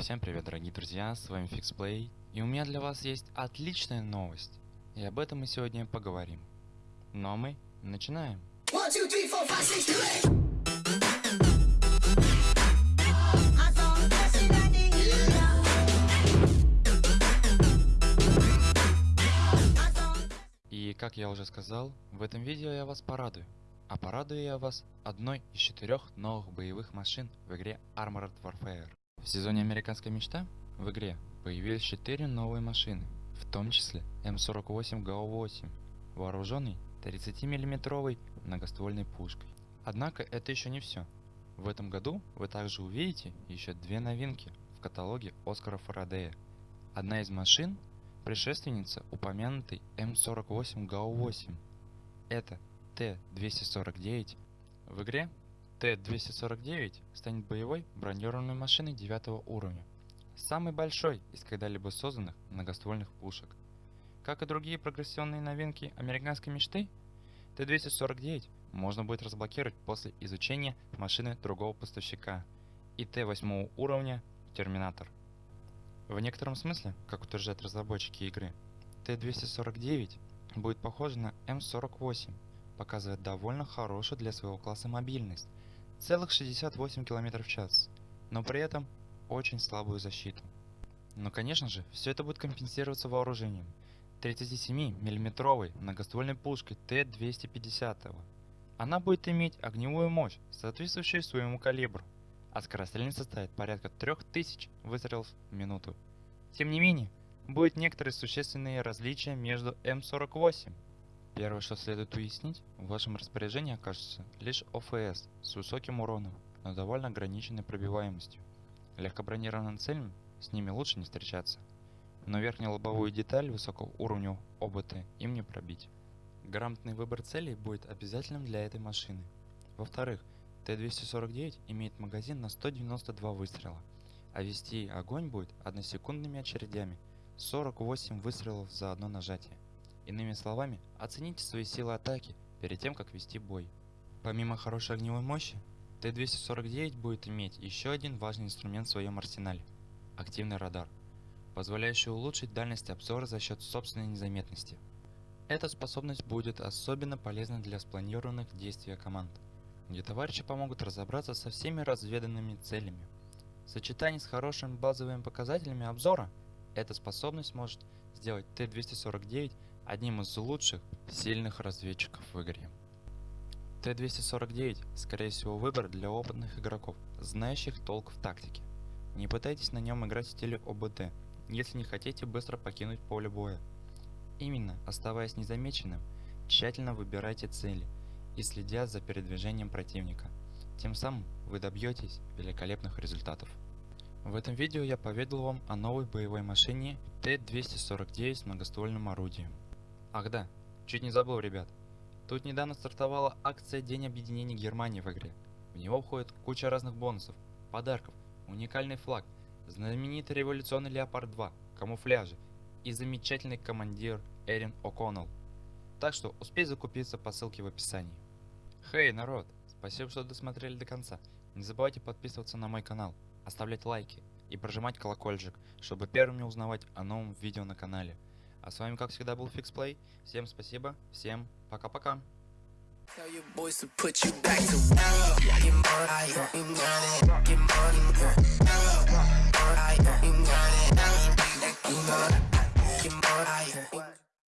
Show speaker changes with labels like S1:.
S1: всем привет, дорогие друзья, с вами FixPlay, и у меня для вас есть отличная новость, и об этом мы сегодня поговорим. Но мы начинаем.
S2: One, two, three, four, five, six.
S1: И как я уже сказал, в этом видео я вас порадую. А порадую я вас одной из четырех новых боевых машин в игре Armored Warfare. В сезоне Американская мечта в игре появились четыре новые машины, в том числе М48 ГАУ-8, вооруженный 30 миллиметровой многоствольной пушкой. Однако это еще не все. В этом году вы также увидите еще две новинки в каталоге Оскара Фарадея. Одна из машин – предшественница упомянутой М48 ГАУ-8. Это Т-249. В игре Т-249 станет боевой бронированной машиной 9 уровня, самой большой из когда-либо созданных многоствольных пушек. Как и другие прогрессионные новинки американской мечты, Т-249 можно будет разблокировать после изучения машины другого поставщика и Т-8 уровня Терминатор. В некотором смысле, как утверждают разработчики игры, Т-249 будет похожа на М48, показывая довольно хорошую для своего класса мобильность, целых 68 км в час, но при этом очень слабую защиту. Но конечно же, все это будет компенсироваться вооружением 37 миллиметровой многоствольной пушкой Т-250. Она будет иметь огневую мощь, соответствующую своему калибру, а скорострельность составит порядка 3000 выстрелов в минуту. Тем не менее, будет некоторые существенные различия между М48 Первое, что следует уяснить, в вашем распоряжении окажется лишь ОФС с высоким уроном, но довольно ограниченной пробиваемостью. Легкобронированным целям с ними лучше не встречаться, но верхнюю лобовую деталь высокого уровня ОБТ им не пробить. Грамотный выбор целей будет обязательным для этой машины. Во-вторых, Т-249 имеет магазин на 192 выстрела, а вести огонь будет односекундными очередями 48 выстрелов за одно нажатие. Иными словами, оцените свои силы атаки перед тем, как вести бой. Помимо хорошей огневой мощи, Т-249 будет иметь еще один важный инструмент в своем арсенале – активный радар, позволяющий улучшить дальность обзора за счет собственной незаметности. Эта способность будет особенно полезна для спланированных действий команд, где товарищи помогут разобраться со всеми разведанными целями. В сочетании с хорошими базовыми показателями обзора, эта способность может сделать Т-249 одним из лучших сильных разведчиков в игре. Т-249 скорее всего выбор для опытных игроков, знающих толк в тактике. Не пытайтесь на нем играть в стиле ОБД, если не хотите быстро покинуть поле боя. Именно, оставаясь незамеченным, тщательно выбирайте цели и следя за передвижением противника. Тем самым вы добьетесь великолепных результатов. В этом видео я поведал вам о новой боевой машине Т-249 с многоствольным орудием. Ах да, чуть не забыл, ребят. Тут недавно стартовала акция День объединения Германии в игре. В него входит куча разных бонусов, подарков, уникальный флаг, знаменитый революционный Леопард 2, камуфляжи и замечательный командир Эрин О'Коннелл. Так что успей закупиться по ссылке в описании. Хей, народ! Спасибо, что досмотрели до конца. Не забывайте подписываться на мой канал, оставлять лайки и прожимать колокольчик, чтобы первыми узнавать о новом видео на канале. А с вами, как всегда, был FixPlay. Всем спасибо, всем пока-пока.
S2: Tell your boys to put you back to work. Get money, you got